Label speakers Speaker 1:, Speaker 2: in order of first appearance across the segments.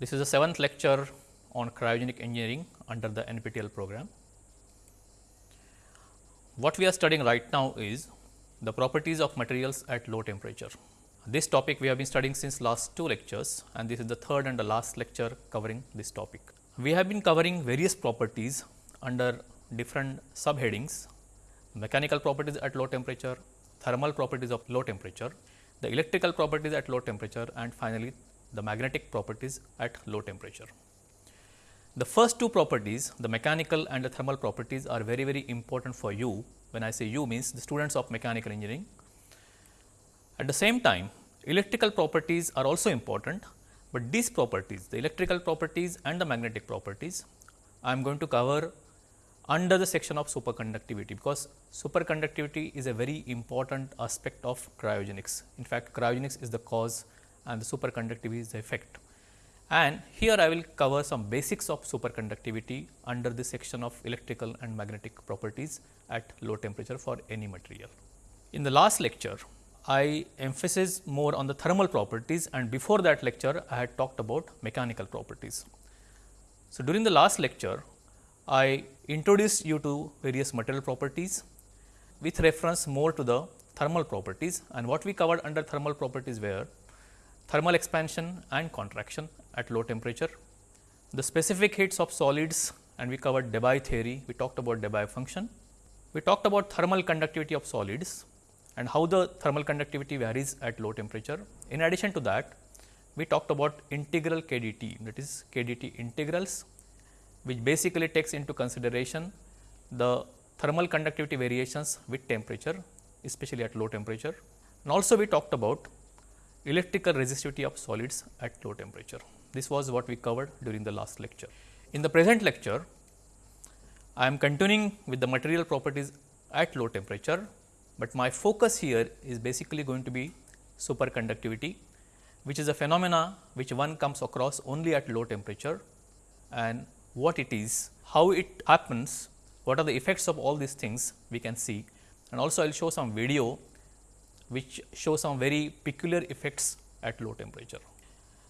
Speaker 1: This is the seventh lecture on cryogenic engineering under the NPTEL program. What we are studying right now is the properties of materials at low temperature. This topic we have been studying since last two lectures and this is the third and the last lecture covering this topic. We have been covering various properties under different subheadings, mechanical properties at low temperature, thermal properties of low temperature, the electrical properties at low temperature and finally, the magnetic properties at low temperature. The first two properties, the mechanical and the thermal properties are very, very important for you. When I say you means the students of mechanical engineering. At the same time, electrical properties are also important, but these properties, the electrical properties and the magnetic properties, I am going to cover under the section of superconductivity, because superconductivity is a very important aspect of cryogenics. In fact, cryogenics is the cause and the superconductivity is the effect. And here I will cover some basics of superconductivity under the section of electrical and magnetic properties at low temperature for any material. In the last lecture, I emphasized more on the thermal properties and before that lecture I had talked about mechanical properties. So, during the last lecture I introduced you to various material properties with reference more to the thermal properties and what we covered under thermal properties were thermal expansion and contraction at low temperature, the specific heats of solids and we covered Debye theory, we talked about Debye function. We talked about thermal conductivity of solids and how the thermal conductivity varies at low temperature. In addition to that, we talked about integral KDT that is KDT integrals which basically takes into consideration the thermal conductivity variations with temperature especially at low temperature. And also we talked about electrical resistivity of solids at low temperature. This was what we covered during the last lecture. In the present lecture, I am continuing with the material properties at low temperature, but my focus here is basically going to be superconductivity, which is a phenomena which one comes across only at low temperature and what it is, how it happens, what are the effects of all these things we can see and also I will show some video which show some very peculiar effects at low temperature.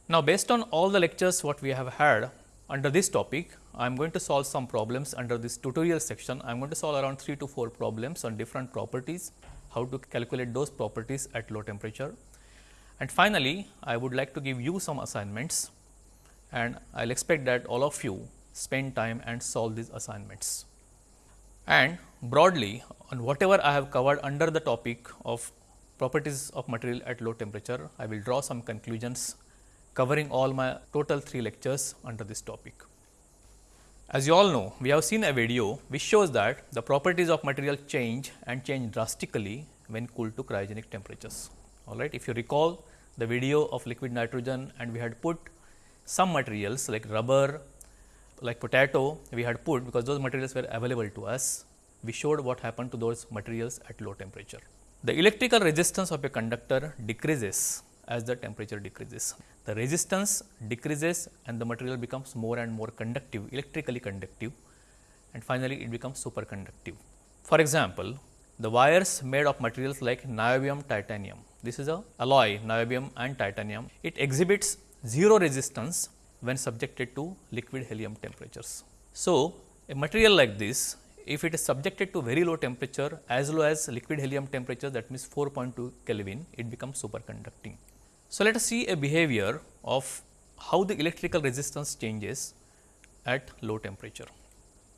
Speaker 1: Now, based on all the lectures what we have had under this topic, I am going to solve some problems under this tutorial section. I am going to solve around 3 to 4 problems on different properties, how to calculate those properties at low temperature. And finally, I would like to give you some assignments and I will expect that all of you spend time and solve these assignments. And broadly on whatever I have covered under the topic of properties of material at low temperature, I will draw some conclusions covering all my total 3 lectures under this topic. As you all know, we have seen a video which shows that the properties of material change and change drastically when cooled to cryogenic temperatures. All right. If you recall the video of liquid nitrogen and we had put some materials like rubber, like potato, we had put because those materials were available to us. We showed what happened to those materials at low temperature. The electrical resistance of a conductor decreases as the temperature decreases. The resistance decreases and the material becomes more and more conductive, electrically conductive and finally, it becomes superconductive. For example, the wires made of materials like niobium titanium, this is a alloy niobium and titanium, it exhibits 0 resistance when subjected to liquid helium temperatures. So, a material like this if it is subjected to very low temperature as low as liquid helium temperature that means 4.2 Kelvin, it becomes superconducting. So, let us see a behavior of how the electrical resistance changes at low temperature.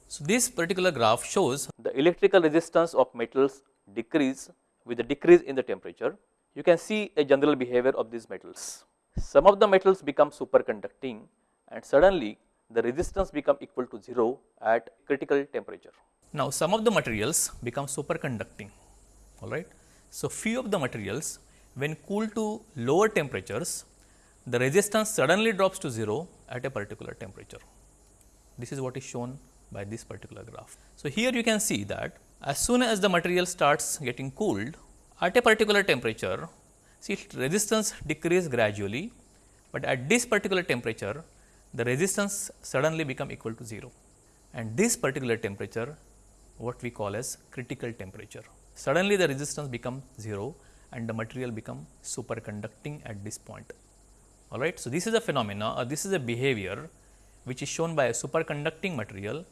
Speaker 1: So, this particular graph shows the electrical resistance of metals decrease with the decrease in the temperature. You can see a general behavior of these metals. Some of the metals become superconducting and suddenly the resistance become equal to 0 at critical temperature. Now, some of the materials become superconducting, all right. So, few of the materials when cooled to lower temperatures, the resistance suddenly drops to 0 at a particular temperature. This is what is shown by this particular graph. So, here you can see that as soon as the material starts getting cooled at a particular temperature, see resistance decrease gradually, but at this particular temperature, the resistance suddenly become equal to 0 and this particular temperature what we call as critical temperature. Suddenly the resistance become 0 and the material become superconducting at this point. all right. So, this is a phenomena or this is a behavior which is shown by a superconducting material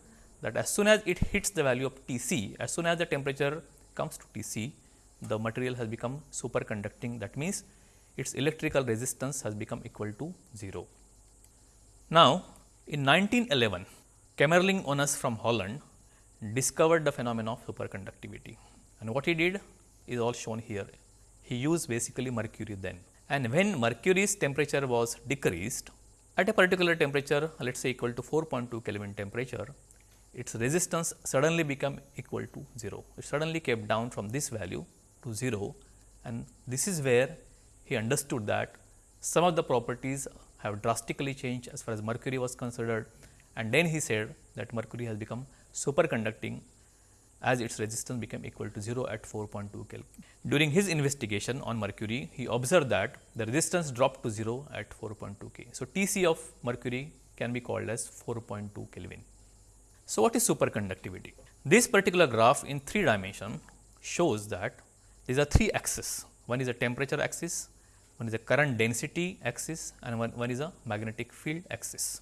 Speaker 1: that as soon as it hits the value of T c, as soon as the temperature comes to T c, the material has become superconducting that means, its electrical resistance has become equal to 0. Now, in 1911, Kamerlingh Onnes from Holland discovered the phenomenon of superconductivity and what he did is all shown here. He used basically mercury then and when mercury's temperature was decreased at a particular temperature let us say equal to 4.2 Kelvin temperature, its resistance suddenly become equal to 0. It suddenly came down from this value to 0 and this is where he understood that some of the properties have drastically changed as far as mercury was considered and then he said that mercury has become superconducting as its resistance became equal to 0 at 4.2 Kelvin. During his investigation on mercury, he observed that the resistance dropped to 0 at 4.2 K. So, T c of mercury can be called as 4.2 Kelvin. So, what is superconductivity? This particular graph in 3 dimension shows that these are 3 axes. One is a temperature axis, one is a current density axis and one, one is a magnetic field axis.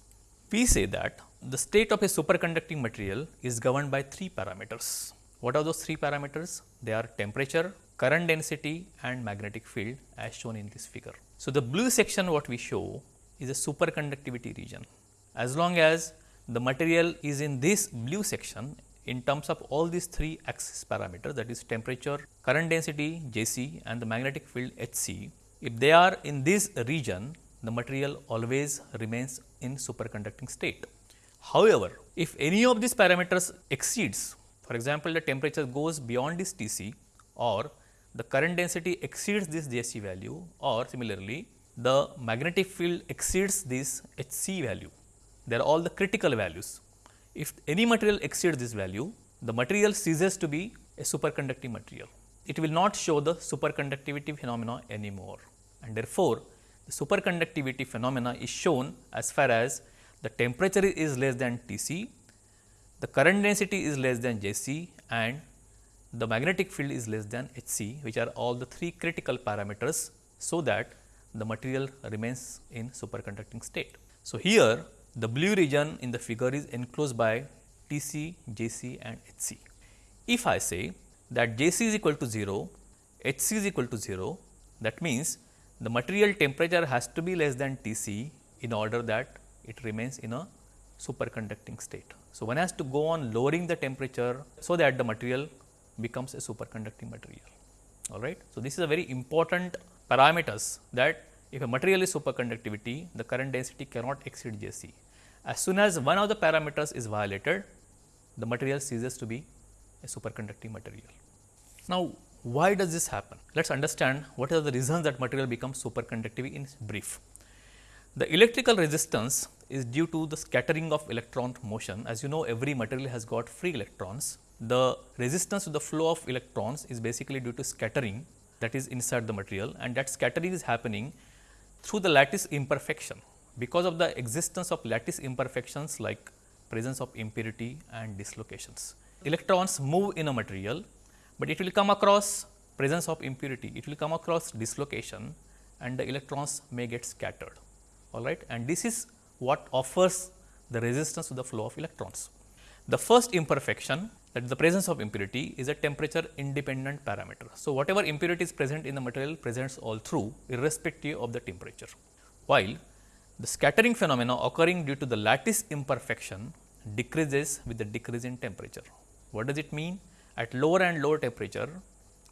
Speaker 1: We say that the state of a superconducting material is governed by three parameters. What are those three parameters? They are temperature, current density and magnetic field as shown in this figure. So, the blue section what we show is a superconductivity region. As long as the material is in this blue section in terms of all these three axis parameters that is temperature, current density J c and the magnetic field H c if they are in this region, the material always remains in superconducting state. However, if any of these parameters exceeds, for example, the temperature goes beyond this T c or the current density exceeds this J c value or similarly, the magnetic field exceeds this H c value. They are all the critical values. If any material exceeds this value, the material ceases to be a superconducting material it will not show the superconductivity phenomena anymore. And therefore, the superconductivity phenomena is shown as far as the temperature is less than T c, the current density is less than J c and the magnetic field is less than H c which are all the three critical parameters. So, that the material remains in superconducting state. So, here the blue region in the figure is enclosed by T c, J c and H c. If I say that J c is equal to 0, H c is equal to 0, that means the material temperature has to be less than T c in order that it remains in a superconducting state. So, one has to go on lowering the temperature, so that the material becomes a superconducting material. All right. So, this is a very important parameters that if a material is superconductivity, the current density cannot exceed J c. As soon as one of the parameters is violated, the material ceases to be a superconducting material. Now, why does this happen? Let us understand what are the reasons that material becomes superconductive in brief. The electrical resistance is due to the scattering of electron motion. As you know, every material has got free electrons. The resistance to the flow of electrons is basically due to scattering that is inside the material and that scattering is happening through the lattice imperfection. Because of the existence of lattice imperfections like presence of impurity and dislocations electrons move in a material, but it will come across presence of impurity, it will come across dislocation and the electrons may get scattered all right and this is what offers the resistance to the flow of electrons. The first imperfection that is the presence of impurity is a temperature independent parameter. So, whatever impurity is present in the material presents all through irrespective of the temperature, while the scattering phenomena occurring due to the lattice imperfection decreases with the decrease in temperature. What does it mean? At lower and lower temperature,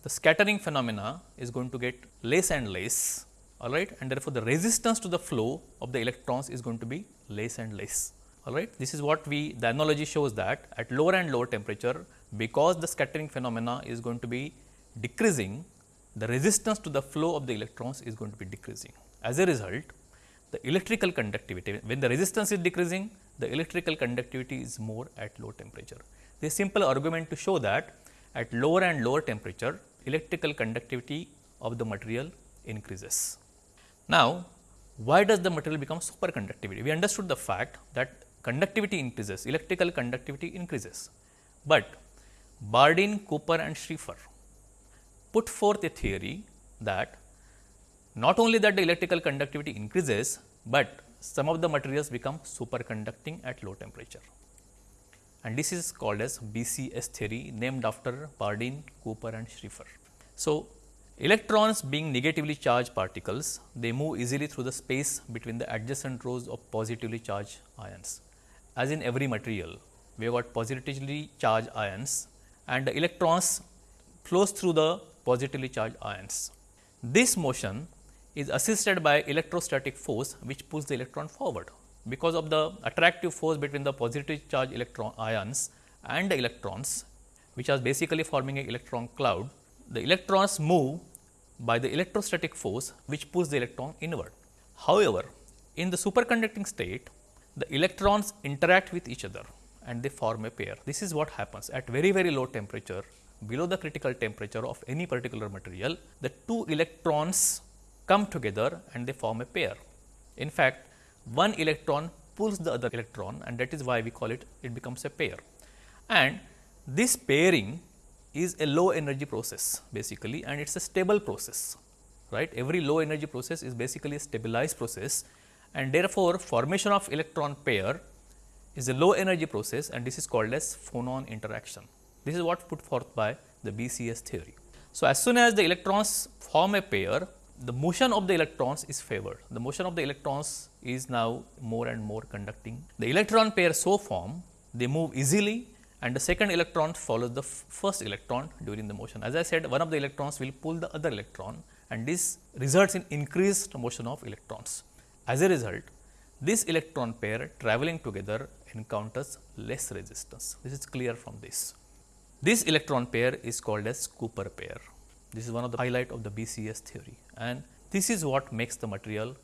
Speaker 1: the scattering phenomena is going to get less and less all right and therefore, the resistance to the flow of the electrons is going to be less and less all right. This is what we the analogy shows that at lower and lower temperature because the scattering phenomena is going to be decreasing the resistance to the flow of the electrons is going to be decreasing. As a result, the electrical conductivity when the resistance is decreasing the electrical conductivity is more at low temperature. This simple argument to show that at lower and lower temperature electrical conductivity of the material increases. Now, why does the material become superconductivity? We understood the fact that conductivity increases, electrical conductivity increases, but Bardeen, Cooper and Schrieffer put forth a theory that not only that the electrical conductivity increases, but some of the materials become superconducting at low temperature and this is called as BCS theory named after Bardeen, Cooper and Schrieffer. So, electrons being negatively charged particles, they move easily through the space between the adjacent rows of positively charged ions. As in every material, we have got positively charged ions and the electrons flows through the positively charged ions. This motion is assisted by electrostatic force which pulls the electron forward. Because of the attractive force between the positive charge electron ions and the electrons which are basically forming an electron cloud, the electrons move by the electrostatic force which pulls the electron inward. However, in the superconducting state, the electrons interact with each other and they form a pair. This is what happens at very very low temperature below the critical temperature of any particular material, the two electrons come together and they form a pair. In fact, one electron pulls the other electron and that is why we call it, it becomes a pair. And this pairing is a low energy process basically and it is a stable process, right. Every low energy process is basically a stabilized process and therefore, formation of electron pair is a low energy process and this is called as phonon interaction. This is what put forth by the BCS theory. So, as soon as the electrons form a pair, the motion of the electrons is favored. The motion of the electrons is now more and more conducting. The electron pair so form, they move easily and the second electron follows the first electron during the motion. As I said, one of the electrons will pull the other electron and this results in increased motion of electrons. As a result, this electron pair traveling together encounters less resistance. This is clear from this. This electron pair is called as Cooper pair. This is one of the highlight of the BCS theory and this is what makes the material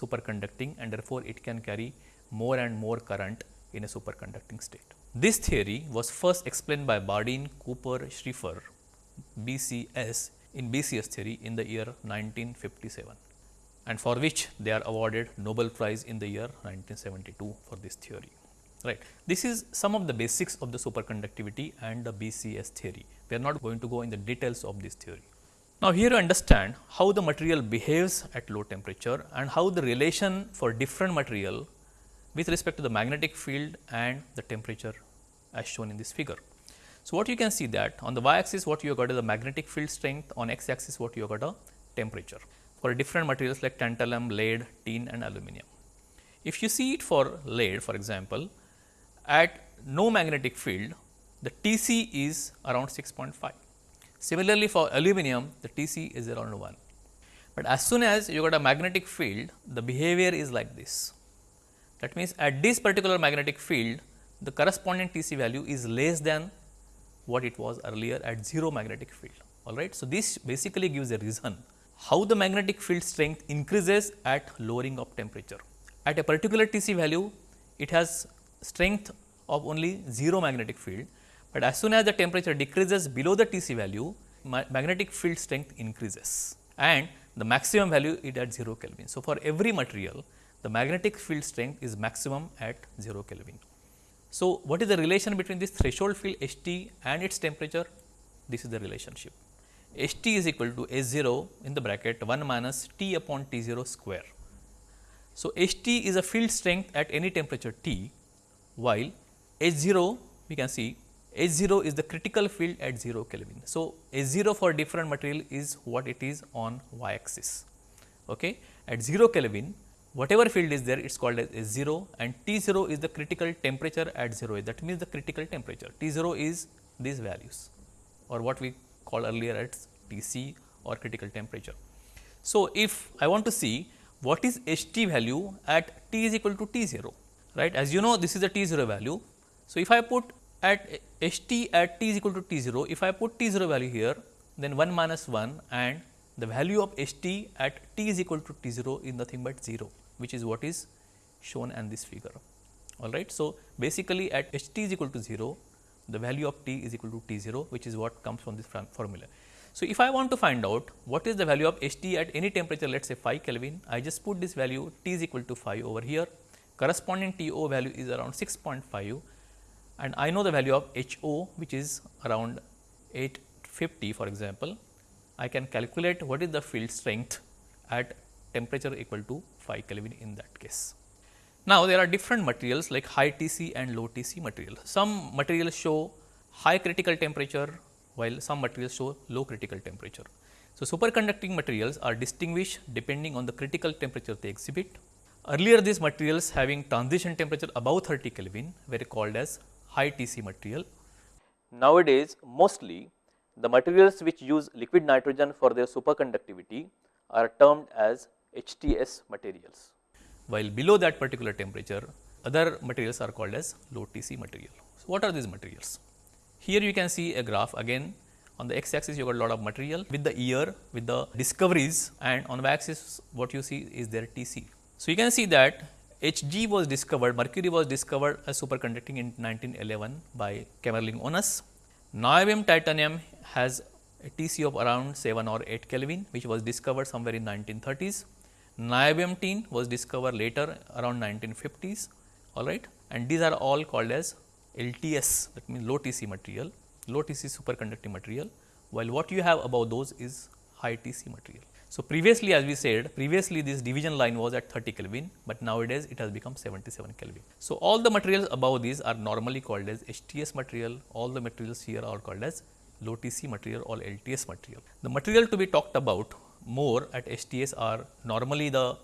Speaker 1: superconducting and therefore, it can carry more and more current in a superconducting state. This theory was first explained by Bardeen, Cooper, Schrieffer, BCS in BCS theory in the year 1957 and for which they are awarded Nobel Prize in the year 1972 for this theory right. This is some of the basics of the superconductivity and the BCS theory. We are not going to go in the details of this theory. Now, here you understand how the material behaves at low temperature and how the relation for different material with respect to the magnetic field and the temperature as shown in this figure. So, what you can see that on the y axis what you have got is the magnetic field strength, on x axis what you have got a temperature for different materials like tantalum, lead, tin and aluminum. If you see it for lead for example, at no magnetic field, the Tc is around 6.5. Similarly, for aluminum, the Tc is around 1. But as soon as you got a magnetic field, the behavior is like this. That means, at this particular magnetic field, the corresponding Tc value is less than what it was earlier at 0 magnetic field. Alright. So, this basically gives a reason how the magnetic field strength increases at lowering of temperature. At a particular Tc value, it has strength of only 0 magnetic field, but as soon as the temperature decreases below the Tc value, ma magnetic field strength increases and the maximum value is at 0 Kelvin. So, for every material the magnetic field strength is maximum at 0 Kelvin. So, what is the relation between this threshold field H t and its temperature? This is the relationship. H t is equal to H 0 in the bracket 1 minus T upon T 0 square. So, H t is a field strength at any temperature T while H 0 we can see H 0 is the critical field at 0 Kelvin. So, H 0 for different material is what it is on y axis. Okay. At 0 Kelvin whatever field is there it is called as H 0 and T 0 is the critical temperature at 0 that means the critical temperature T 0 is these values or what we call earlier as T c or critical temperature. So, if I want to see what is H t value at T is equal to T 0 right. As you know this is a T 0 value. So, if I put at H t at T is equal to T 0, if I put T 0 value here then 1 minus 1 and the value of H t at T is equal to T 0 is nothing but 0 which is what is shown in this figure. Alright. So, basically at H t is equal to 0 the value of T is equal to T 0 which is what comes from this formula. So, if I want to find out what is the value of H t at any temperature let us say 5 Kelvin, I just put this value T is equal to 5 over here corresponding TO value is around 6.5 and I know the value of HO which is around 850 for example. I can calculate what is the field strength at temperature equal to 5 Kelvin in that case. Now, there are different materials like high Tc and low Tc material. Some materials show high critical temperature while some materials show low critical temperature. So, superconducting materials are distinguished depending on the critical temperature they exhibit. Earlier these materials having transition temperature above 30 Kelvin were called as high Tc material. Nowadays mostly the materials which use liquid nitrogen for their superconductivity are termed as HTS materials while below that particular temperature other materials are called as low Tc material. So, what are these materials? Here you can see a graph again on the x axis you got a lot of material with the year with the discoveries and on the axis what you see is their Tc. So, you can see that Hg was discovered, mercury was discovered as superconducting in 1911 by Kamerlingh Onnes. Niobium titanium has a Tc of around 7 or 8 Kelvin which was discovered somewhere in 1930s. Niobium tin was discovered later around 1950s alright and these are all called as LTS that means low Tc material, low Tc superconducting material while what you have above those is high Tc material. So, previously as we said previously this division line was at 30 Kelvin, but nowadays it has become 77 Kelvin. So, all the materials above these are normally called as HTS material, all the materials here are called as low Tc material or LTS material. The material to be talked about more at HTS are normally the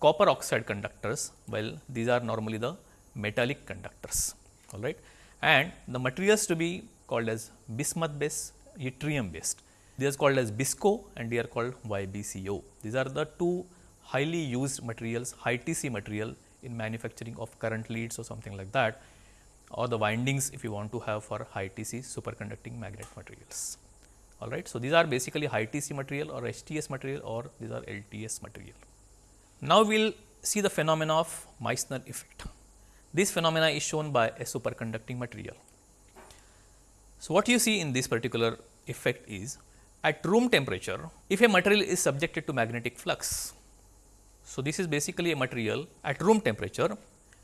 Speaker 1: copper oxide conductors, while these are normally the metallic conductors, all right. And the materials to be called as bismuth based, yttrium based. These are called as BSCCO and they are called YBCO. These are the two highly used materials, high TC material in manufacturing of current leads or something like that or the windings if you want to have for high TC superconducting magnet materials all right. So, these are basically high TC material or HTS material or these are LTS material. Now, we will see the phenomena of Meissner effect. This phenomena is shown by a superconducting material. So, what you see in this particular effect is at room temperature, if a material is subjected to magnetic flux. So, this is basically a material at room temperature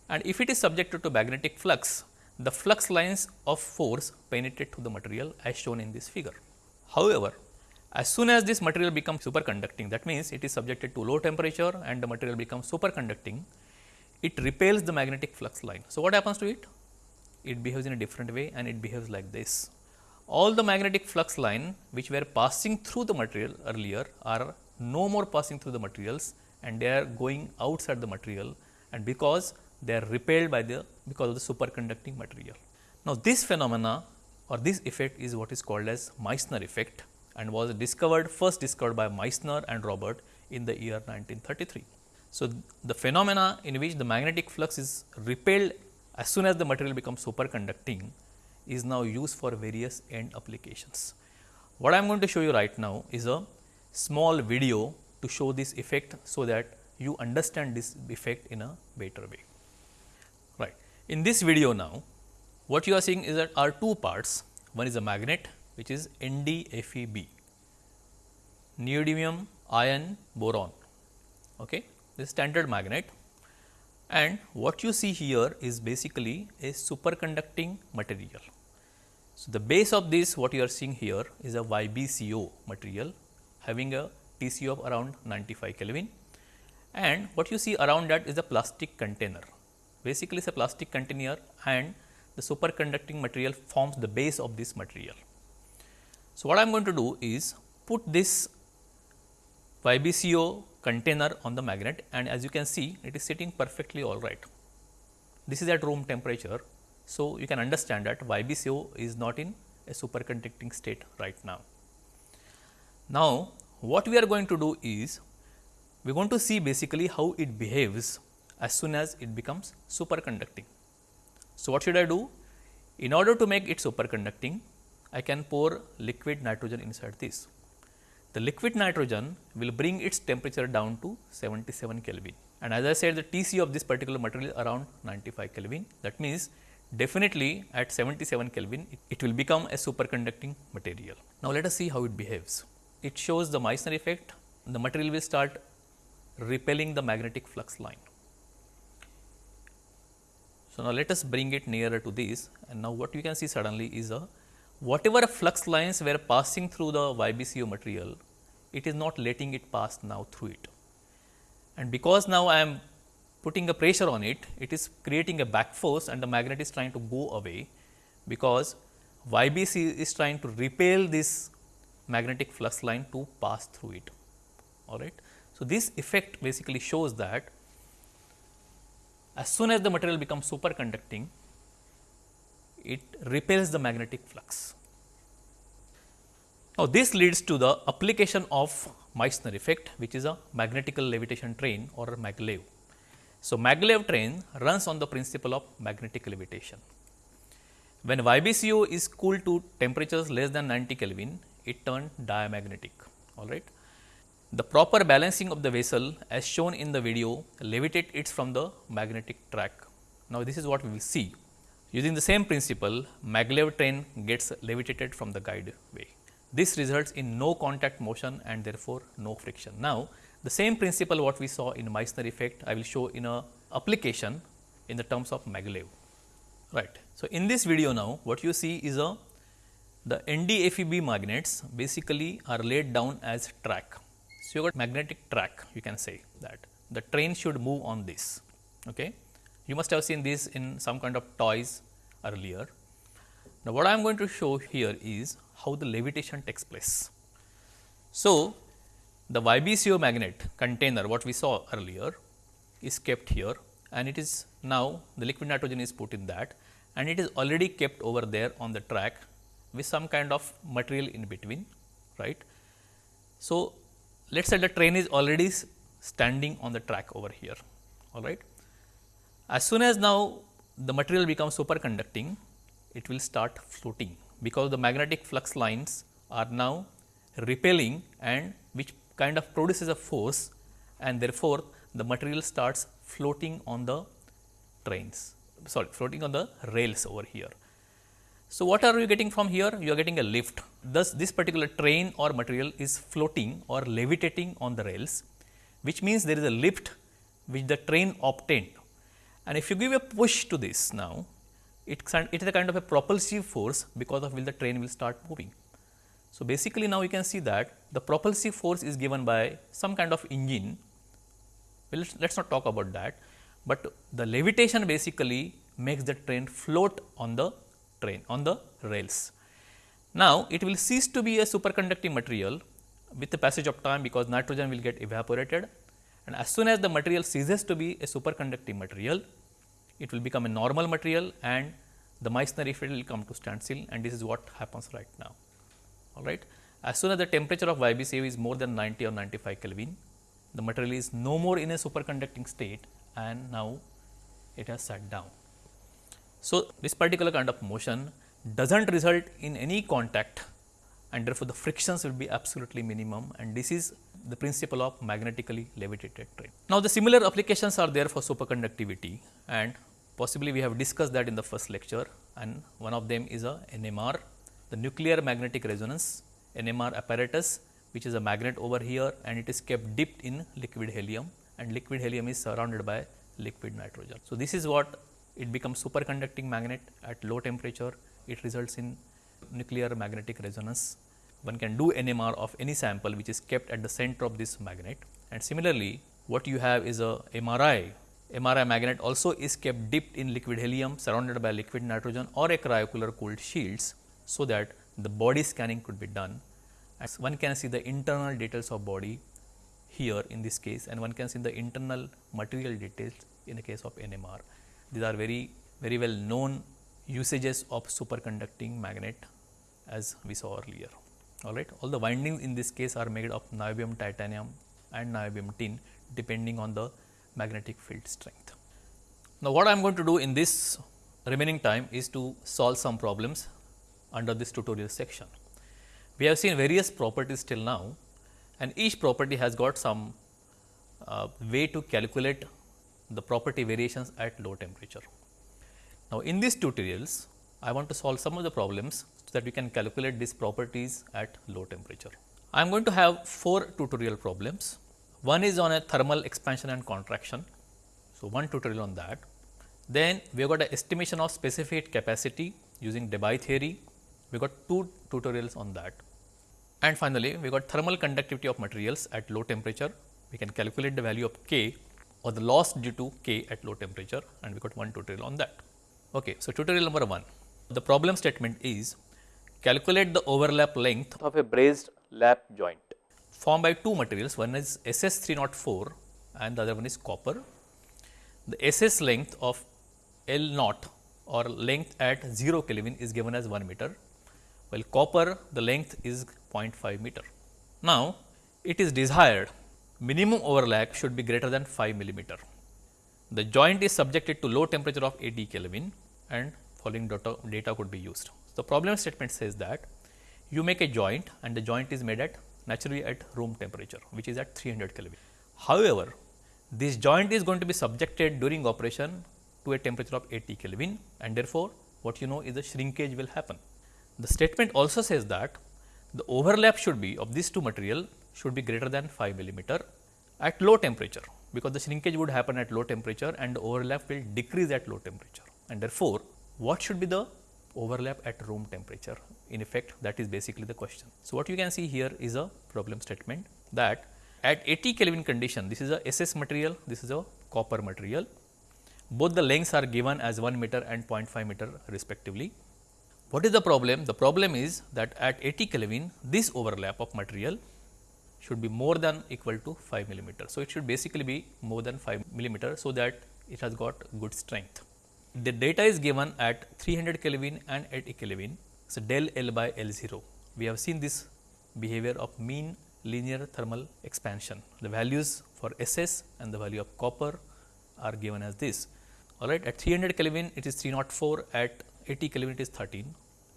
Speaker 1: and if it is subjected to magnetic flux, the flux lines of force penetrate to the material as shown in this figure. However, as soon as this material becomes superconducting that means it is subjected to low temperature and the material becomes superconducting, it repels the magnetic flux line. So, what happens to it? It behaves in a different way and it behaves like this. All the magnetic flux line which were passing through the material earlier are no more passing through the materials and they are going outside the material and because they are repelled by the because of the superconducting material. Now, this phenomena or this effect is what is called as Meissner effect and was discovered first discovered by Meissner and Robert in the year 1933. So, the phenomena in which the magnetic flux is repelled as soon as the material becomes superconducting is now used for various end applications. What I am going to show you right now is a small video to show this effect so that you understand this effect in a better way. Right. In this video now, what you are seeing is that are two parts. One is a magnet which is NdFeB, neodymium iron boron. Okay. This standard magnet and what you see here is basically a superconducting material. So, the base of this what you are seeing here is a YBCO material having a TC of around 95 Kelvin and what you see around that is a plastic container. Basically, it is a plastic container and the superconducting material forms the base of this material. So, what I am going to do is put this YBCO container on the magnet and as you can see it is sitting perfectly all right. This is at room temperature. So, you can understand that YBCO is not in a superconducting state right now. Now, what we are going to do is we are going to see basically how it behaves as soon as it becomes superconducting. So, what should I do? In order to make it superconducting, I can pour liquid nitrogen inside this. The liquid nitrogen will bring its temperature down to 77 Kelvin and as I said the TC of this particular material is around 95 Kelvin. That means, definitely at 77 Kelvin it, it will become a superconducting material. Now, let us see how it behaves. It shows the Meissner effect, the material will start repelling the magnetic flux line. So, now let us bring it nearer to this and now what you can see suddenly is a whatever flux lines were passing through the YBCO material, it is not letting it pass now through it. and because now I am putting a pressure on it, it is creating a back force and the magnet is trying to go away because YBC is trying to repel this magnetic flux line to pass through it. All right. So, this effect basically shows that as soon as the material becomes superconducting, it repels the magnetic flux. Now, this leads to the application of Meissner effect which is a magnetical levitation train or a maglev. So, maglev train runs on the principle of magnetic levitation. When YBCO is cooled to temperatures less than 90 Kelvin, it turned diamagnetic. All right. The proper balancing of the vessel as shown in the video levitate it from the magnetic track. Now, this is what we will see. Using the same principle, maglev train gets levitated from the guide way. This results in no contact motion and therefore, no friction. Now, the same principle what we saw in Meissner effect, I will show in a application in the terms of maglev. Right. So, in this video now, what you see is a the NDFEB magnets basically are laid down as track. So, you got magnetic track you can say that the train should move on this. Okay. You must have seen this in some kind of toys earlier. Now, what I am going to show here is how the levitation takes place. So, the YBCO magnet container what we saw earlier is kept here and it is now the liquid nitrogen is put in that and it is already kept over there on the track with some kind of material in between right. So, let us say the train is already standing on the track over here all right. As soon as now the material becomes superconducting it will start floating because the magnetic flux lines are now repelling and kind of produces a force and therefore, the material starts floating on the trains sorry floating on the rails over here. So, what are you getting from here? You are getting a lift. Thus, this particular train or material is floating or levitating on the rails, which means there is a lift which the train obtained. And if you give a push to this now, it, it is a kind of a propulsive force because of which the train will start moving. So, basically now you can see that the propulsive force is given by some kind of engine. Well, let us not talk about that, but the levitation basically makes the train float on the train on the rails. Now, it will cease to be a superconducting material with the passage of time because nitrogen will get evaporated and as soon as the material ceases to be a superconducting material, it will become a normal material and the Meissner effect will come to standstill and this is what happens right now. All right. As soon as the temperature of YBCO is more than 90 or 95 Kelvin, the material is no more in a superconducting state and now it has sat down. So, this particular kind of motion does not result in any contact and therefore, the frictions will be absolutely minimum and this is the principle of magnetically levitated train. Now, the similar applications are there for superconductivity and possibly we have discussed that in the first lecture and one of them is a NMR, the nuclear magnetic resonance NMR apparatus which is a magnet over here and it is kept dipped in liquid helium and liquid helium is surrounded by liquid nitrogen. So, this is what it becomes superconducting magnet at low temperature, it results in nuclear magnetic resonance. One can do NMR of any sample which is kept at the center of this magnet and similarly what you have is a MRI. MRI magnet also is kept dipped in liquid helium surrounded by liquid nitrogen or a cryocooler cooled shields so that the body scanning could be done. As one can see the internal details of body here in this case and one can see the internal material details in the case of NMR. These are very very well known usages of superconducting magnet as we saw earlier. All right. All the windings in this case are made of niobium titanium and niobium tin depending on the magnetic field strength. Now, what I am going to do in this remaining time is to solve some problems under this tutorial section. We have seen various properties till now and each property has got some uh, way to calculate the property variations at low temperature. Now, in these tutorials I want to solve some of the problems so that we can calculate these properties at low temperature. I am going to have four tutorial problems. One is on a thermal expansion and contraction. So, one tutorial on that. Then we have got an estimation of specific capacity using Debye theory. We got two tutorials on that. And finally, we got thermal conductivity of materials at low temperature. we can calculate the value of k or the loss due to k at low temperature and we got one tutorial on that. Okay, so tutorial number 1. The problem statement is calculate the overlap length of a brazed lap joint formed by two materials one is SS 304 and the other one is copper. The SS length of L naught or length at 0 Kelvin is given as 1 meter while copper the length is 0.5 meter. Now, it is desired minimum overlap should be greater than 5 millimeter. The joint is subjected to low temperature of 80 Kelvin and following data, data could be used. The problem statement says that you make a joint and the joint is made at naturally at room temperature which is at 300 Kelvin. However, this joint is going to be subjected during operation to a temperature of 80 Kelvin and therefore, what you know is the shrinkage will happen. The statement also says that the overlap should be of these two material should be greater than 5 millimeter at low temperature because the shrinkage would happen at low temperature and the overlap will decrease at low temperature and therefore, what should be the overlap at room temperature in effect that is basically the question. So, what you can see here is a problem statement that at 80 Kelvin condition this is a SS material, this is a copper material. Both the lengths are given as 1 meter and 0.5 meter respectively. What is the problem? The problem is that at 80 Kelvin this overlap of material should be more than equal to 5 millimeter. So, it should basically be more than 5 millimeter. So, that it has got good strength. The data is given at 300 Kelvin and 80 Kelvin. So, del L by L 0. We have seen this behavior of mean linear thermal expansion. The values for SS and the value of copper are given as this. All right, at 300 Kelvin it is 304, at 80 Kelvin it is 13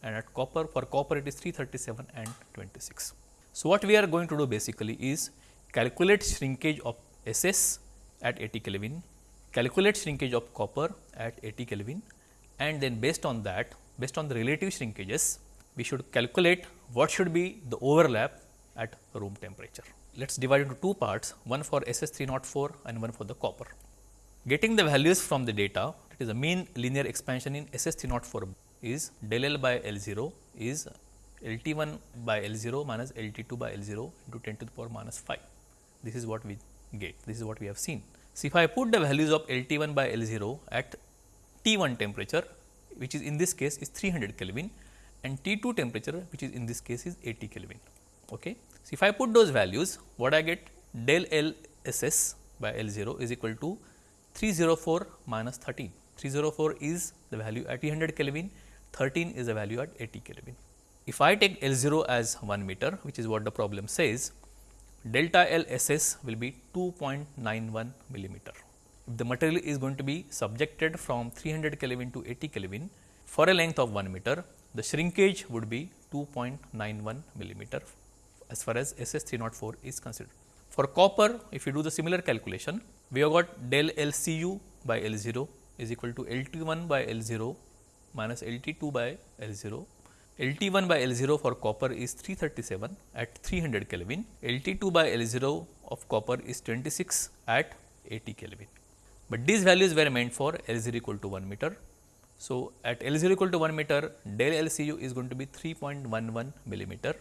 Speaker 1: and at copper for copper it is 337 and 26. So, what we are going to do basically is calculate shrinkage of SS at 80 Kelvin calculate shrinkage of copper at 80 Kelvin and then based on that, based on the relative shrinkages, we should calculate what should be the overlap at room temperature. Let us divide into two parts, one for SS 304 and one for the copper. Getting the values from the data, is the mean linear expansion in SS 304 is del L by L 0 is L T 1 by L 0 minus L T 2 by L 0 into 10 to the power minus 5. This is what we get, this is what we have seen. So, if I put the values of L T 1 by L 0 at T 1 temperature which is in this case is 300 Kelvin and T 2 temperature which is in this case is 80 Kelvin. Okay. So, if I put those values what I get del L S S by L 0 is equal to 304 minus 13. 304 is the value at 300 Kelvin, 13 is the value at 80 Kelvin. If I take L 0 as 1 meter which is what the problem says delta L S S will be 2.91 millimeter. If the material is going to be subjected from 300 Kelvin to 80 Kelvin for a length of 1 meter, the shrinkage would be 2.91 millimeter as far as SS 304 is considered. For copper, if you do the similar calculation, we have got del LCU by L0 is equal to LT1 by L0 minus LT2 by L0 LT1 by L0 for copper is 337 at 300 Kelvin, LT2 by L0 of copper is 26 at 80 Kelvin. But these values were meant for L0 equal to 1 meter. So, at L0 equal to 1 meter, del LCU is going to be 3.11 millimeter,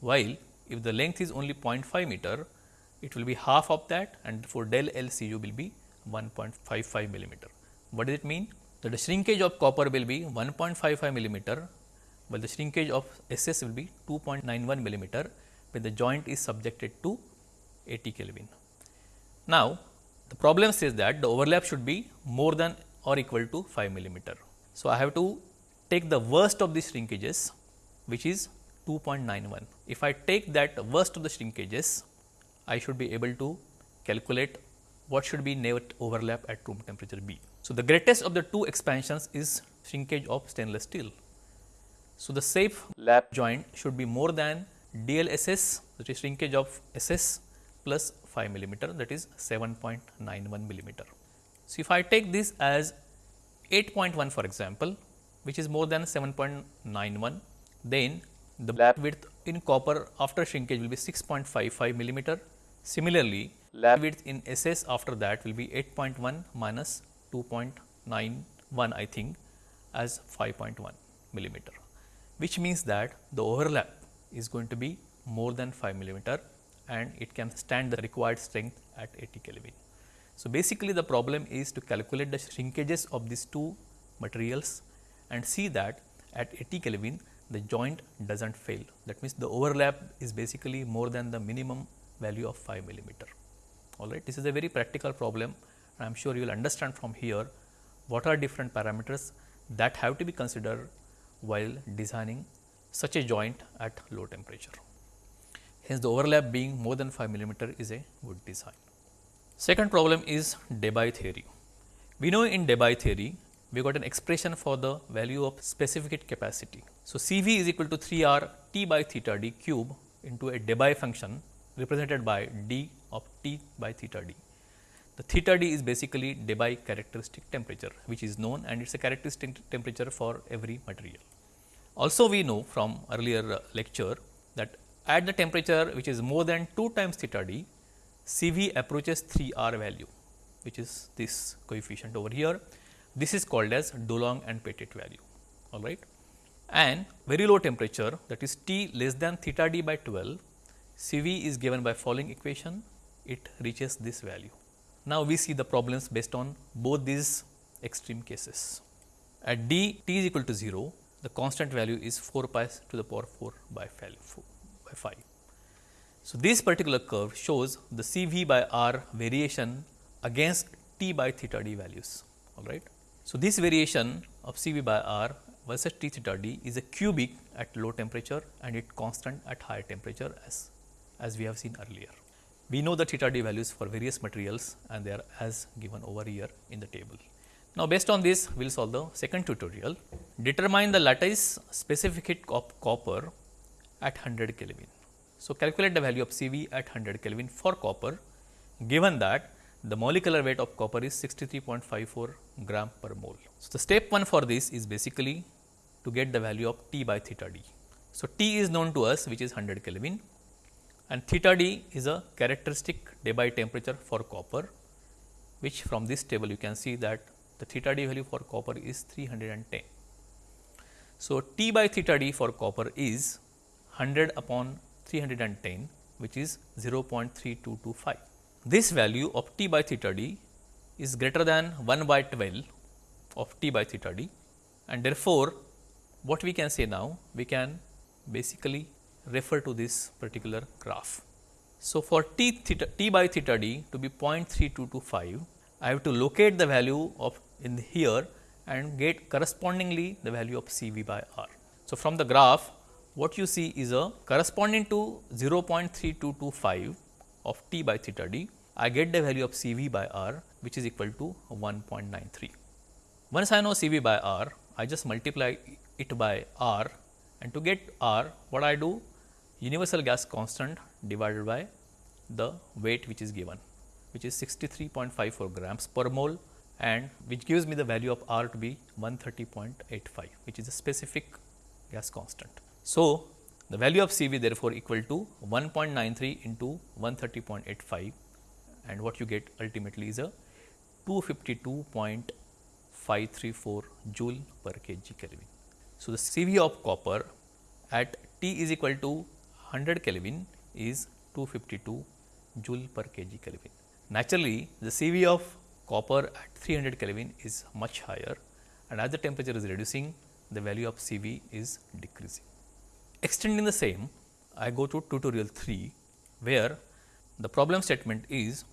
Speaker 1: while if the length is only 0.5 meter, it will be half of that and for del LCU will be 1.55 millimeter. What does it mean? That the shrinkage of copper will be 1.55 millimeter while the shrinkage of SS will be 2.91 millimeter when the joint is subjected to 80 Kelvin. Now, the problem says that the overlap should be more than or equal to 5 millimeter. So, I have to take the worst of the shrinkages which is 2.91. If I take that worst of the shrinkages, I should be able to calculate what should be net overlap at room temperature B. So, the greatest of the two expansions is shrinkage of stainless steel. So, the safe lap joint should be more than DLSS that is shrinkage of SS plus 5 millimeter that is 7.91 millimeter. So, if I take this as 8.1 for example, which is more than 7.91, then the lap width in copper after shrinkage will be 6.55 millimeter. Similarly, lap width in SS after that will be 8.1 minus 2.91 I think as 5.1 millimeter which means that the overlap is going to be more than 5 millimeter and it can stand the required strength at 80 Kelvin. So, basically the problem is to calculate the shrinkages of these two materials and see that at 80 Kelvin the joint does not fail. That means, the overlap is basically more than the minimum value of 5 millimeter. All right. This is a very practical problem I am sure you will understand from here what are different parameters that have to be considered while designing such a joint at low temperature. Hence, the overlap being more than 5 millimeter is a good design. Second problem is Debye theory. We know in Debye theory, we got an expression for the value of specific capacity. So, C v is equal to 3 r T by theta d cube into a Debye function represented by d of T by theta d. The theta d is basically Debye characteristic temperature which is known and it is a characteristic temperature for every material. Also we know from earlier uh, lecture that at the temperature which is more than 2 times theta d, Cv approaches 3 r value which is this coefficient over here. This is called as Dulong and Petit value all right. And very low temperature that is T less than theta d by 12, C v is given by following equation, it reaches this value. Now, we see the problems based on both these extreme cases. At d t is equal to 0, the constant value is 4 pi to the power 4 by 5. So, this particular curve shows the C v by r variation against t by theta d values. All right. So, this variation of C v by r versus t theta d is a cubic at low temperature and it constant at higher temperature as, as we have seen earlier. We know the theta d values for various materials and they are as given over here in the table. Now, based on this we will solve the second tutorial. Determine the lattice specific heat of copper at 100 Kelvin. So, calculate the value of Cv at 100 Kelvin for copper given that the molecular weight of copper is 63.54 gram per mole. So, the step 1 for this is basically to get the value of T by theta d. So, T is known to us which is 100 Kelvin and theta d is a characteristic Debye temperature for copper which from this table you can see that the theta d value for copper is 310. So, T by theta d for copper is 100 upon 310 which is 0.3225. This value of T by theta d is greater than 1 by 12 of T by theta d and therefore, what we can say now we can basically refer to this particular graph. So, for t theta t by theta d to be 0.3225 I have to locate the value of in here and get correspondingly the value of C v by r. So, from the graph what you see is a corresponding to 0.3225 of t by theta d I get the value of C v by r which is equal to 1.93. Once I know C v by r I just multiply it by r and to get r what I do universal gas constant divided by the weight which is given which is 63.54 grams per mole and which gives me the value of R to be 130.85 which is a specific gas constant. So, the value of CV therefore equal to 1.93 into 130.85 and what you get ultimately is a 252.534 joule per kg Kelvin. So, the CV of copper at T is equal to 100 Kelvin is 252 joule per kg Kelvin. Naturally, the CV of copper at 300 Kelvin is much higher and as the temperature is reducing the value of CV is decreasing. Extending the same I go to tutorial 3 where the problem statement is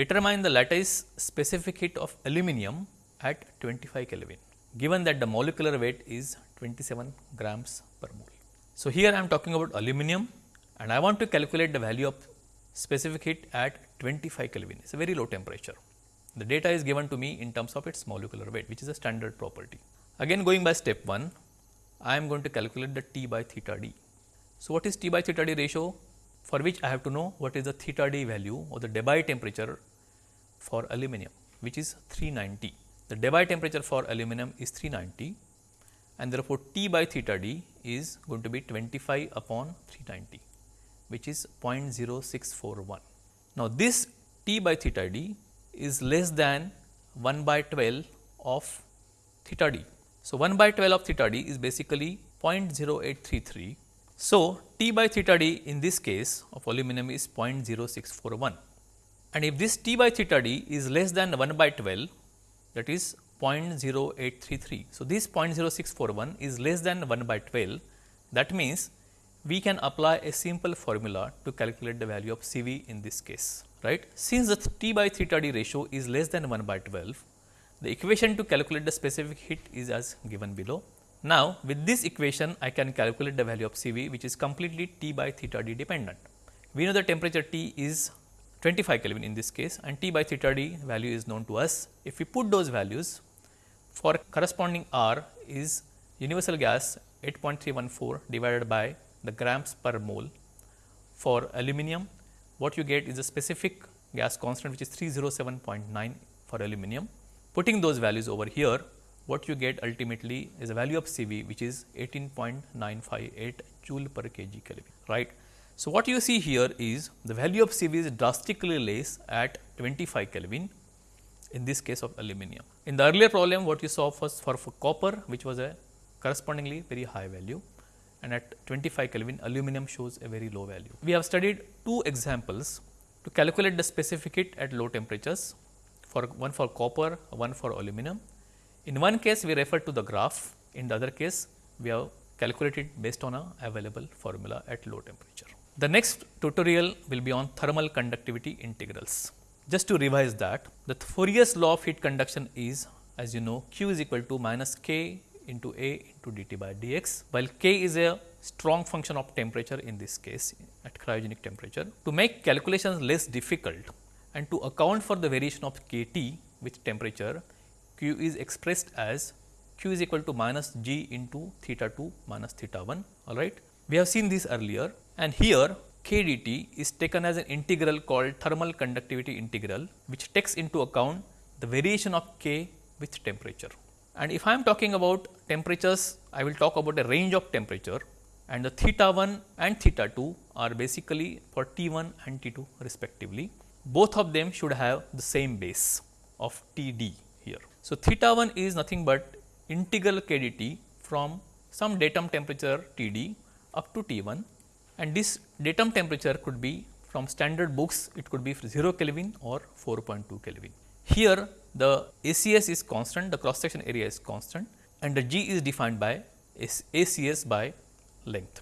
Speaker 1: determine the lattice specific heat of aluminum at 25 Kelvin given that the molecular weight is 27 grams per mole. So, here I am talking about aluminum and I want to calculate the value of specific heat at 25 Kelvin, it is a very low temperature. The data is given to me in terms of its molecular weight which is a standard property. Again going by step 1, I am going to calculate the T by theta d. So, what is T by theta d ratio? For which I have to know what is the theta d value or the Debye temperature for aluminum which is 390. The Debye temperature for aluminum is 390 and therefore, T by theta d is going to be 25 upon 390 which is 0.0641. Now, this T by theta d is less than 1 by 12 of theta d. So, 1 by 12 of theta d is basically 0.0833. So, T by theta d in this case of aluminum is 0.0641 and if this T by theta d is less than 1 by 12 that is 0.0833. So, this 0.0641 is less than 1 by 12 that means we can apply a simple formula to calculate the value of CV in this case right. Since the T by theta d ratio is less than 1 by 12 the equation to calculate the specific heat is as given below. Now, with this equation I can calculate the value of CV which is completely T by theta d dependent. We know the temperature T is 25 Kelvin in this case and T by theta d value is known to us. If we put those values for corresponding R is universal gas 8.314 divided by the grams per mole. For aluminum what you get is a specific gas constant which is 307.9 for aluminum. Putting those values over here what you get ultimately is a value of CV which is 18.958 joule per kg Kelvin right. So, what you see here is the value of CV is drastically less at 25 Kelvin in this case of aluminum. In the earlier problem what you saw first for, for copper which was a correspondingly very high value and at 25 Kelvin aluminum shows a very low value. We have studied two examples to calculate the specific heat at low temperatures for one for copper, one for aluminum. In one case we refer to the graph, in the other case we have calculated based on a available formula at low temperature. The next tutorial will be on thermal conductivity integrals. Just to revise that, the Fourier's law of heat conduction is as you know Q is equal to minus K into A into dt by dx, while K is a strong function of temperature in this case at cryogenic temperature. To make calculations less difficult and to account for the variation of Kt with temperature, Q is expressed as Q is equal to minus G into theta 2 minus theta 1 all right. We have seen this earlier and here k dt is taken as an integral called thermal conductivity integral which takes into account the variation of k with temperature. And if I am talking about temperatures, I will talk about a range of temperature and the theta 1 and theta 2 are basically for T 1 and T 2 respectively. Both of them should have the same base of T d here. So, theta 1 is nothing but integral k dt from some datum temperature T d up to T 1 and this datum temperature could be from standard books it could be 0 Kelvin or 4.2 Kelvin. Here the ACS is constant, the cross section area is constant and the G is defined by ACS by length.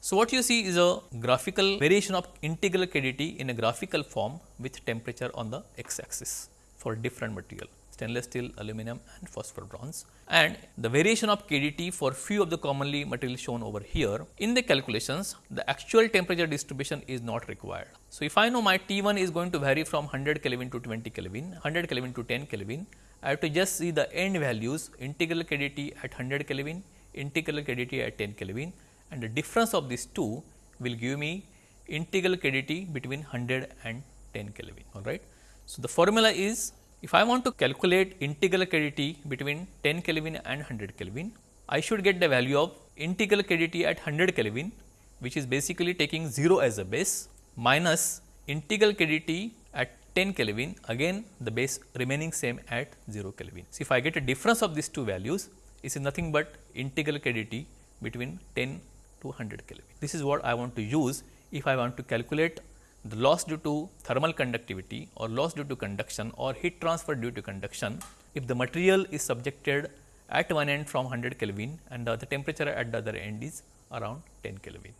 Speaker 1: So, what you see is a graphical variation of integral kdt in a graphical form with temperature on the x axis for different material stainless steel, aluminum and phosphor bronze and the variation of KDT for few of the commonly material shown over here. In the calculations, the actual temperature distribution is not required. So, if I know my T1 is going to vary from 100 Kelvin to 20 Kelvin, 100 Kelvin to 10 Kelvin, I have to just see the end values integral KDT at 100 Kelvin, integral KDT at 10 Kelvin and the difference of these two will give me integral KDT between 100 and 10 Kelvin, alright. So, the formula is if I want to calculate integral KDT between 10 Kelvin and 100 Kelvin, I should get the value of integral KDT at 100 Kelvin which is basically taking 0 as a base minus integral KDT at 10 Kelvin again the base remaining same at 0 Kelvin. So, if I get a difference of these two values it is nothing but integral KDT between 10 to 100 Kelvin. This is what I want to use if I want to calculate the loss due to thermal conductivity or loss due to conduction or heat transfer due to conduction if the material is subjected at one end from 100 Kelvin and the, temperature at the other end is around 10 Kelvin.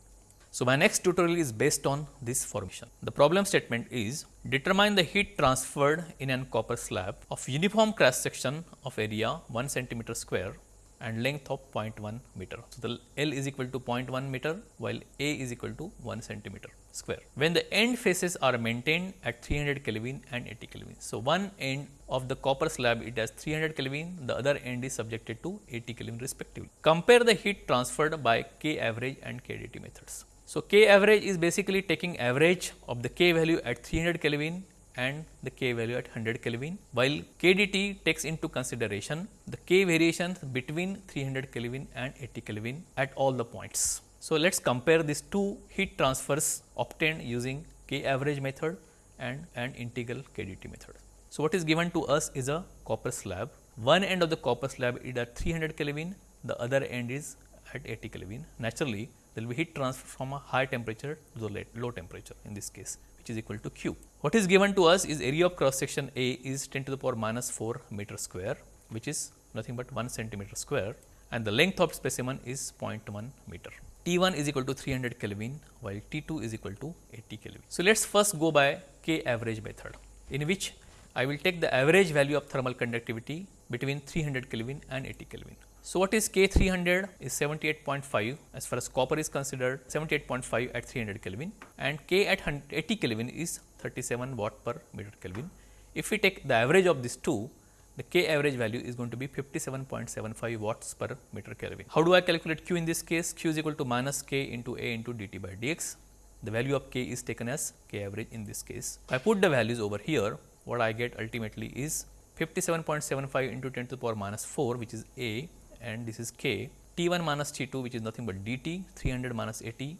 Speaker 1: So, my next tutorial is based on this formation. The problem statement is determine the heat transferred in an copper slab of uniform cross section of area 1 centimeter square and length of 0.1 meter. So, the L is equal to 0.1 meter while A is equal to 1 centimeter square. When the end faces are maintained at 300 Kelvin and 80 Kelvin. So, one end of the copper slab it has 300 Kelvin, the other end is subjected to 80 Kelvin respectively. Compare the heat transferred by K average and KDT methods. So, K average is basically taking average of the K value at 300 Kelvin and the K value at 100 Kelvin, while KDT takes into consideration the K variations between 300 Kelvin and 80 Kelvin at all the points. So, let us compare these two heat transfers obtained using K average method and an integral KDT method. So, what is given to us is a copper slab. One end of the copper slab is at 300 Kelvin, the other end is at 80 Kelvin, naturally there will be heat transfer from a high temperature to the low temperature in this case which is equal to Q. What is given to us is area of cross section A is 10 to the power minus 4 meter square which is nothing but 1 centimeter square and the length of specimen is 0.1 meter. T1 is equal to 300 Kelvin while T2 is equal to 80 Kelvin. So, let us first go by K average method in which I will take the average value of thermal conductivity between 300 Kelvin and 80 Kelvin. So, what is K 300 is 78.5 as far as copper is considered 78.5 at 300 Kelvin and K at 80 Kelvin is 37 watt per meter Kelvin. If we take the average of these two the K average value is going to be 57.75 watts per meter Kelvin. How do I calculate Q in this case? Q is equal to minus K into A into dt by dx. The value of K is taken as K average in this case. If I put the values over here, what I get ultimately is 57.75 into 10 to the power minus 4 which is A and this is k t 1 minus t 2 which is nothing but dt 300 minus 80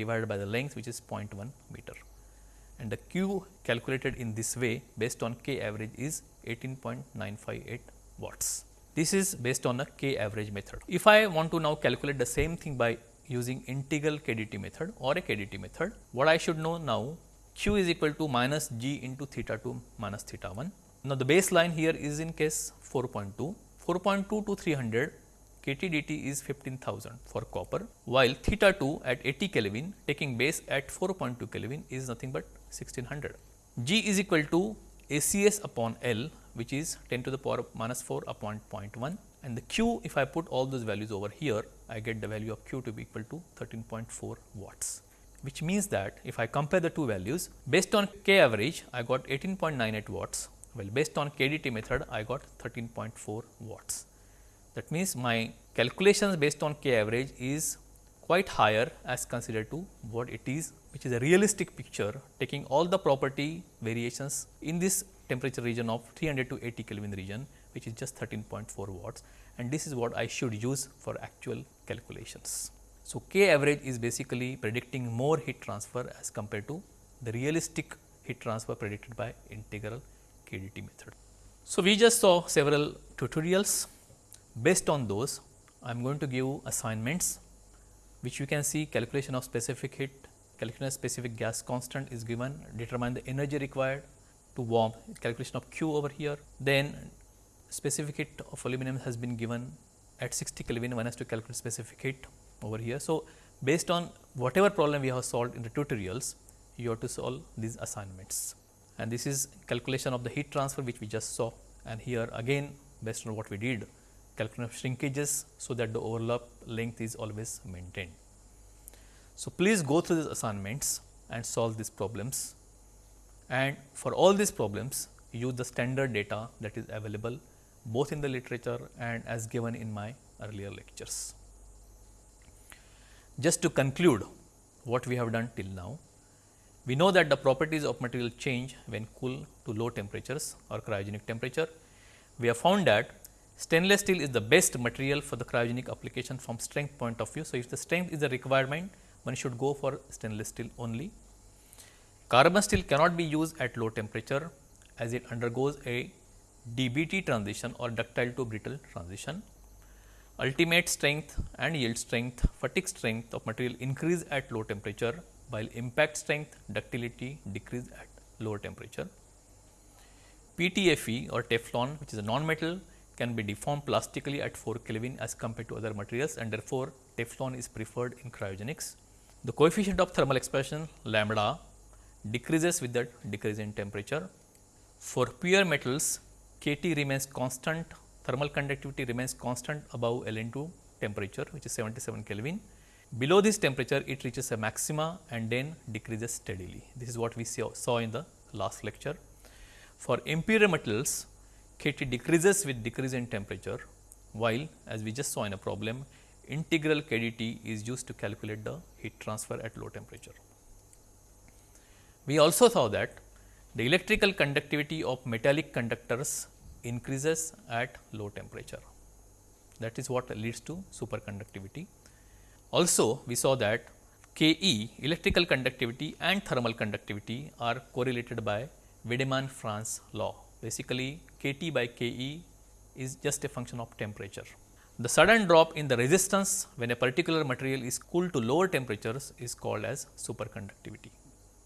Speaker 1: divided by the length which is 0.1 meter and the q calculated in this way based on k average is 18.958 watts. This is based on a k average method. If I want to now calculate the same thing by using integral kdt method or a kdt method, what I should know now q is equal to minus g into theta 2 minus theta 1. Now, the baseline here is in case 4.2 4.2 to 300 kT dt is 15,000 for copper, while theta 2 at 80 Kelvin taking base at 4.2 Kelvin is nothing but 1600. G is equal to ACS upon L which is 10 to the power minus 4 upon 0.1 and the Q if I put all those values over here I get the value of Q to be equal to 13.4 watts which means that if I compare the two values based on K average I got 18.98 watts well, based on KDT method, I got 13.4 watts. That means, my calculations based on K average is quite higher as considered to what it is, which is a realistic picture taking all the property variations in this temperature region of 300 to 80 Kelvin region, which is just 13.4 watts and this is what I should use for actual calculations. So, K average is basically predicting more heat transfer as compared to the realistic heat transfer predicted by integral KDT method. So, we just saw several tutorials. Based on those, I am going to give assignments which you can see calculation of specific heat, calculation of specific gas constant is given, determine the energy required to warm, calculation of Q over here. Then specific heat of aluminum has been given at 60 Kelvin, one has to calculate specific heat over here. So, based on whatever problem we have solved in the tutorials, you have to solve these assignments and this is calculation of the heat transfer which we just saw and here again based on what we did calculation of shrinkages so that the overlap length is always maintained. So, please go through these assignments and solve these problems and for all these problems use the standard data that is available both in the literature and as given in my earlier lectures. Just to conclude what we have done till now, we know that the properties of material change when cool to low temperatures or cryogenic temperature. We have found that stainless steel is the best material for the cryogenic application from strength point of view. So, if the strength is a requirement, one should go for stainless steel only. Carbon steel cannot be used at low temperature as it undergoes a DBT transition or ductile to brittle transition. Ultimate strength and yield strength, fatigue strength of material increase at low temperature while impact strength ductility decrease at lower temperature. PTFE or Teflon which is a non-metal can be deformed plastically at 4 Kelvin as compared to other materials and therefore, Teflon is preferred in cryogenics. The coefficient of thermal expansion lambda decreases with the decrease in temperature. For pure metals, KT remains constant, thermal conductivity remains constant above LN2 temperature which is 77 Kelvin Below this temperature, it reaches a maxima and then decreases steadily. This is what we saw in the last lecture. For impure metals, KT decreases with decrease in temperature, while as we just saw in a problem, integral KDT is used to calculate the heat transfer at low temperature. We also saw that the electrical conductivity of metallic conductors increases at low temperature. That is what leads to superconductivity. Also, we saw that Ke electrical conductivity and thermal conductivity are correlated by Wiedemann-Franz law. Basically, Kt by Ke is just a function of temperature. The sudden drop in the resistance when a particular material is cooled to lower temperatures is called as superconductivity.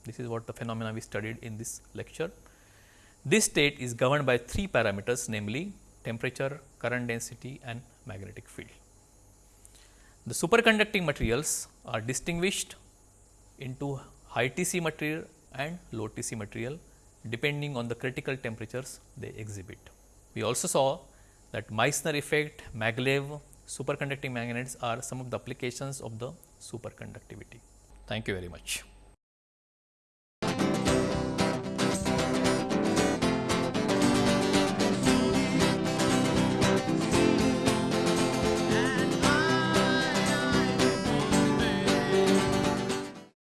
Speaker 1: This is what the phenomena we studied in this lecture. This state is governed by three parameters namely temperature, current density and magnetic field. The superconducting materials are distinguished into high Tc material and low Tc material depending on the critical temperatures they exhibit. We also saw that Meissner effect, maglev, superconducting magnets are some of the applications of the superconductivity. Thank you very much.